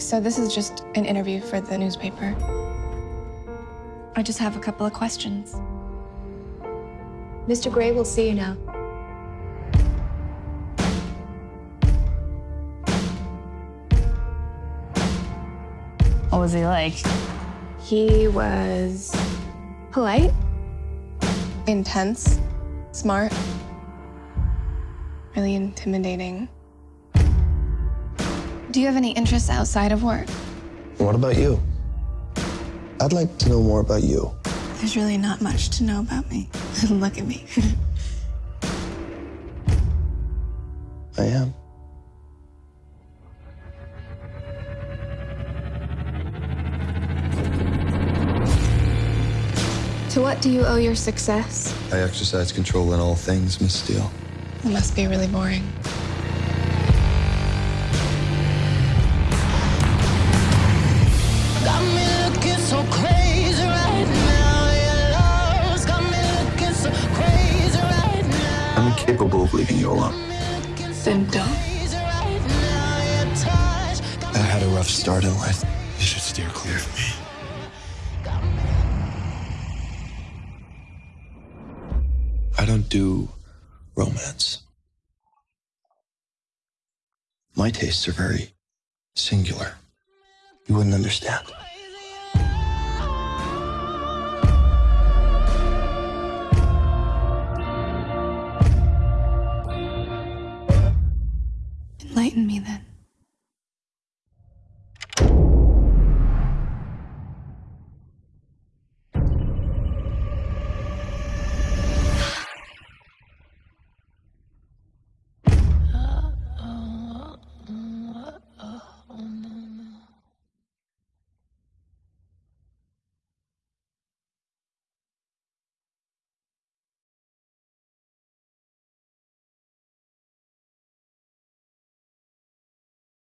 So this is just an interview for the newspaper. I just have a couple of questions. Mr. Grey will see you now. What was he like? He was polite. Intense, smart, really intimidating. Do you have any interests outside of work? What about you? I'd like to know more about you. There's really not much to know about me. Look at me. I am. To what do you owe your success? I exercise control in all things, Miss Steele. it must be really boring. Incapable of leaving you alone. Then don't. Crazy right now. Your touch got I had a rough start in life. You should steer clear of me. I don't do romance. My tastes are very singular. You wouldn't understand. Me then.